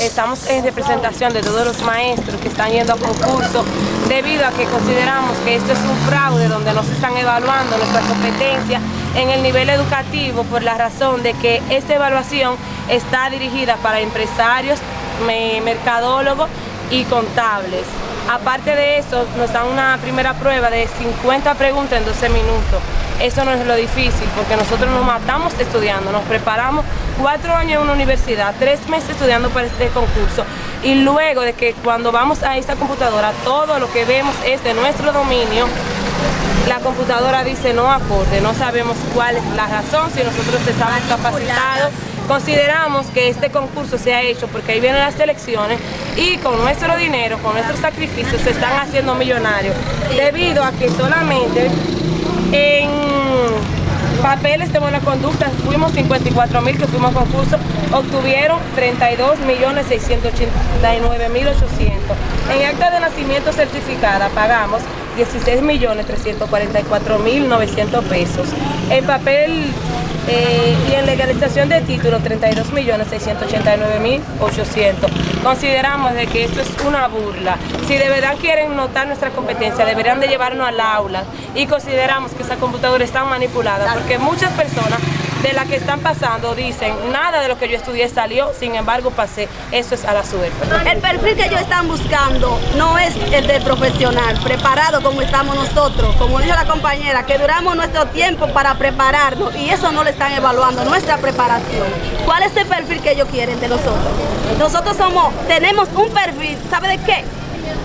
estamos en representación de todos los maestros que están yendo a concurso debido a que consideramos que esto es un fraude donde no se están evaluando nuestras competencias en el nivel educativo por la razón de que esta evaluación está dirigida para empresarios, mercadólogos y contables. Aparte de eso, nos dan una primera prueba de 50 preguntas en 12 minutos. Eso no es lo difícil, porque nosotros nos matamos estudiando, nos preparamos cuatro años en una universidad, tres meses estudiando para este concurso, y luego de que cuando vamos a esta computadora, todo lo que vemos es de nuestro dominio, la computadora dice no acorde, no sabemos cuál es la razón, si nosotros estamos capacitados. Consideramos que este concurso se ha hecho porque ahí vienen las elecciones y con nuestro dinero, con nuestros sacrificios se están haciendo millonarios debido a que solamente en papeles de buena conducta fuimos 54 mil que fuimos a concurso, obtuvieron 32 millones 689 mil 800. En acta de nacimiento certificada pagamos 16 millones 344 mil 900 pesos. En papel eh, y en legalización de título 32 millones 689 mil 800. Consideramos de que esto es una burla. Si de verdad quieren notar nuestra competencia, deberían de llevarnos al aula y consideramos que esa computadora está manipulada porque muchas personas de las que están pasando dicen, nada de lo que yo estudié salió, sin embargo pasé, eso es a la suerte. El perfil que ellos están buscando no es el de profesional, preparado como estamos nosotros, como dijo la compañera, que duramos nuestro tiempo para prepararnos y eso no le están evaluando, nuestra preparación. ¿Cuál es el perfil que ellos quieren de nosotros? Nosotros somos, tenemos un perfil, ¿sabe de qué?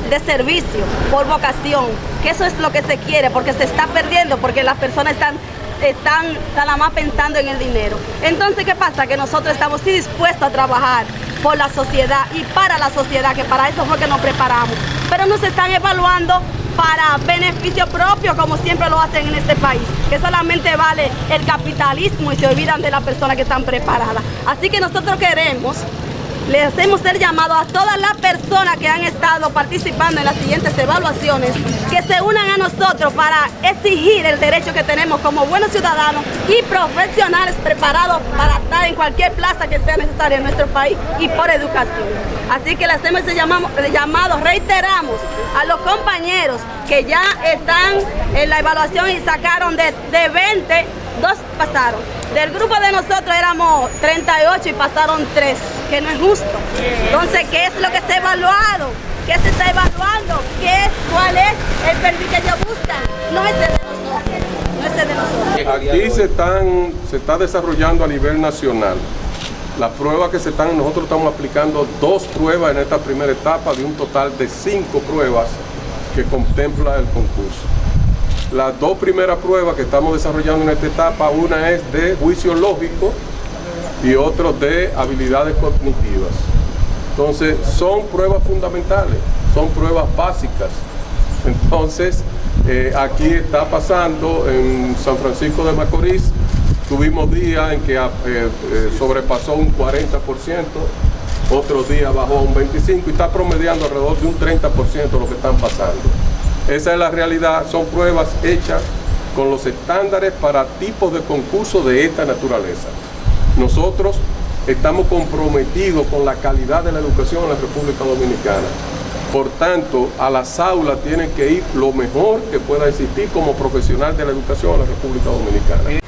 de servicio, por vocación, que eso es lo que se quiere, porque se está perdiendo, porque las personas están están nada más pensando en el dinero. Entonces, ¿qué pasa? Que nosotros estamos dispuestos a trabajar por la sociedad y para la sociedad, que para eso fue que nos preparamos. Pero nos están evaluando para beneficio propio, como siempre lo hacen en este país, que solamente vale el capitalismo y se olvidan de las personas que están preparadas. Así que nosotros queremos le hacemos el llamado a todas las personas que han estado participando en las siguientes evaluaciones que se unan a nosotros para exigir el derecho que tenemos como buenos ciudadanos y profesionales preparados para estar en cualquier plaza que sea necesaria en nuestro país y por educación. Así que le hacemos ese llamado, reiteramos a los compañeros que ya están en la evaluación y sacaron de, de 20, dos pasaron. Del grupo de nosotros éramos 38 y pasaron 3, que no es justo. Entonces, ¿qué es lo que está evaluado? ¿Qué se está evaluando? ¿Qué ¿Cuál es el perfil que ellos buscan? No es de nosotros. No es de nosotros. Aquí se, están, se está desarrollando a nivel nacional. Las pruebas que se están, nosotros estamos aplicando dos pruebas en esta primera etapa de un total de cinco pruebas que contempla el concurso. Las dos primeras pruebas que estamos desarrollando en esta etapa, una es de juicio lógico y otra de habilidades cognitivas. Entonces, son pruebas fundamentales, son pruebas básicas. Entonces, eh, aquí está pasando en San Francisco de Macorís, tuvimos días en que eh, eh, sobrepasó un 40%, otros días bajó un 25% y está promediando alrededor de un 30% de lo que están pasando. Esa es la realidad, son pruebas hechas con los estándares para tipos de concurso de esta naturaleza. Nosotros estamos comprometidos con la calidad de la educación en la República Dominicana. Por tanto, a las aulas tienen que ir lo mejor que pueda existir como profesional de la educación en la República Dominicana.